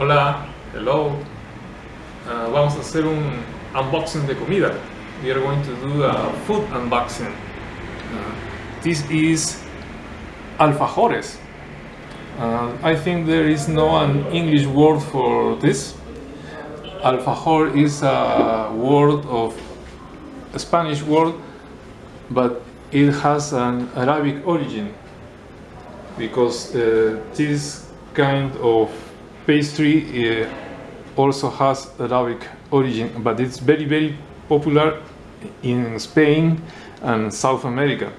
Hola, hello. Uh, vamos a hacer un unboxing de comida. We are going to do a food unboxing. Uh, this is alfajores. Uh, I think there is no an English word for this. Alfajor is a word of a Spanish word, but it has an Arabic origin because uh, this kind of pastry uh, also has Arabic origin, but it's very, very popular in Spain and South America.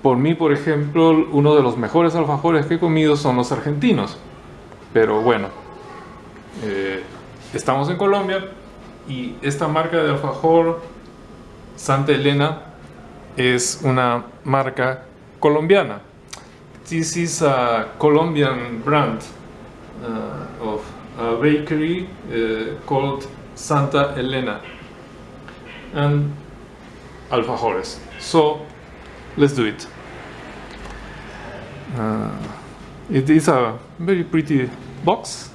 Por mí, por ejemplo, uno de los mejores alfajores que he comido son los argentinos. Pero bueno, eh, estamos en Colombia y esta marca de alfajor Santa Elena es una marca colombiana. This is a Colombian brand uh, of a bakery uh, called Santa Elena and alfajores. So let's do it. Uh, it is a very pretty box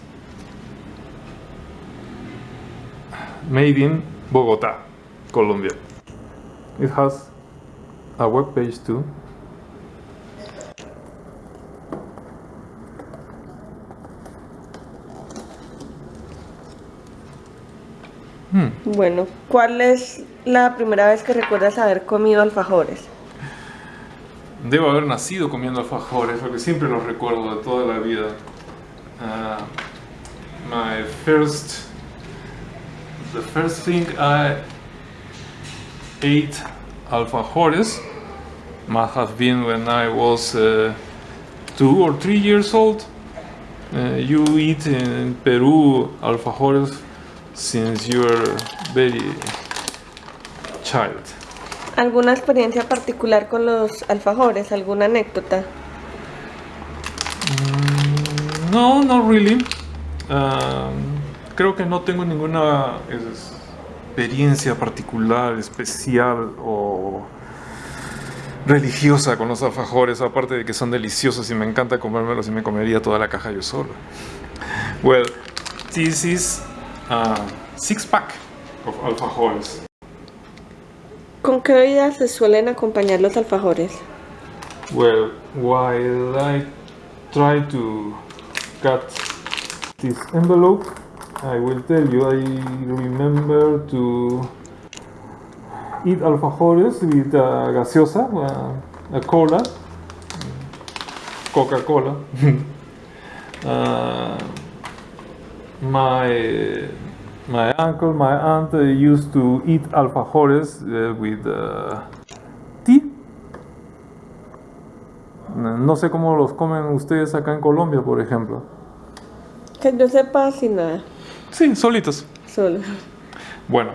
made in Bogota, Colombia. It has a web page too. Bueno, ¿cuál es la primera vez que recuerdas haber comido alfajores? Debo haber nacido comiendo alfajores porque siempre los recuerdo de toda la vida. Uh, my first, the first thing I ate alfajores must have been when I was uh, two or three years old. Uh, you eat in Peru alfajores since you are very child. ¿Alguna experiencia particular con los alfajores? ¿Alguna anécdota? Mm, No, no really. Um, creo que no tengo ninguna experiencia particular, especial o religiosa con los alfajores, aparte de que son deliciosos y me encanta comérmelos y me comería toda la caja yo solo. Well, this is a six pack of alfajores. ¿Con qué bebidas se suelen acompañar los alfajores? Well, while I try to cut this envelope, I will tell you I remember to eat alfajores with a gaseosa, uh, a cola, Coca-Cola. uh, my my uncle, my aunt uh, used to eat alfajores uh, with uh, tea. No sé cómo los comen ustedes acá en Colombia, por ejemplo. Que yo sepa sin nada, Sí, solitos. solo. Bueno,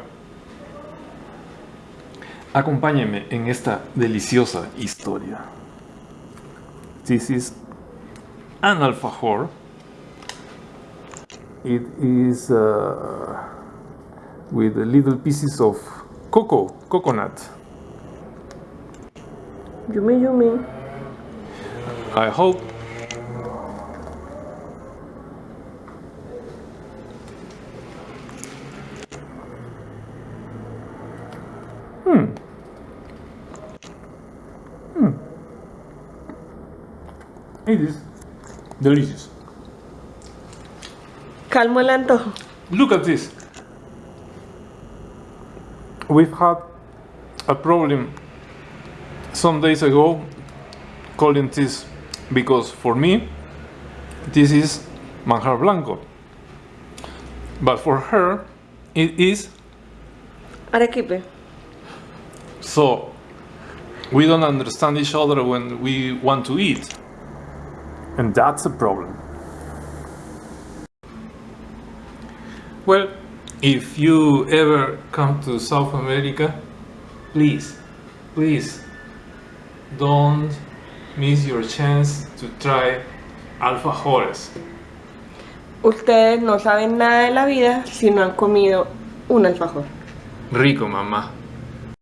acompáñenme en esta deliciosa historia. This is an alfajor. It is uh, with little pieces of cocoa, coconut. Yummy, yummy. I hope. Hmm. Hmm. It is delicious. Calmo el antojo. Look at this. We've had a problem some days ago calling this because for me this is manjar blanco. But for her it is Arequipe. so we don't understand each other when we want to eat. And that's a problem. Well, if you ever come to South America, please, please don't miss your chance to try alfajores. Ustedes no saben nada de la vida si no han comido un alfajor. Rico, mamá.